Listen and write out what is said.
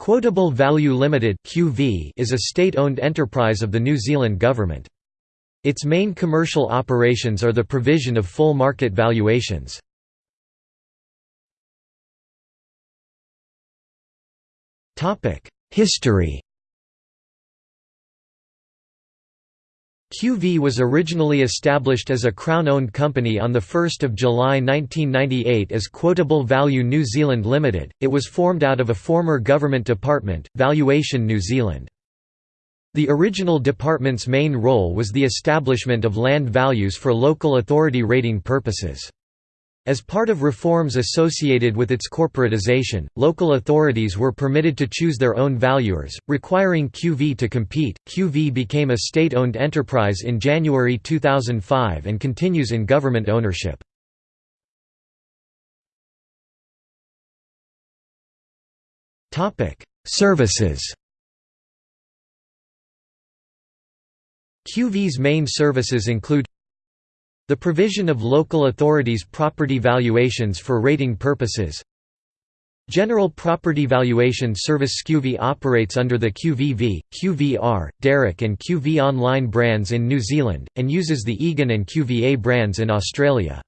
Quotable Value Limited is a state-owned enterprise of the New Zealand government. Its main commercial operations are the provision of full market valuations. History QV was originally established as a Crown-owned company on 1 July 1998 as Quotable Value New Zealand Limited, it was formed out of a former government department, Valuation New Zealand. The original department's main role was the establishment of land values for local authority rating purposes. As part of reforms associated with its corporatization, local authorities were permitted to choose their own valuers, requiring QV to compete. QV became a state owned enterprise in January 2005 and continues in government ownership. Services QV's main services include the provision of local authorities' property valuations for rating purposes General Property Valuation Service QV operates under the QVV, QVR, Darroch and QV Online brands in New Zealand, and uses the Egan and QVA brands in Australia.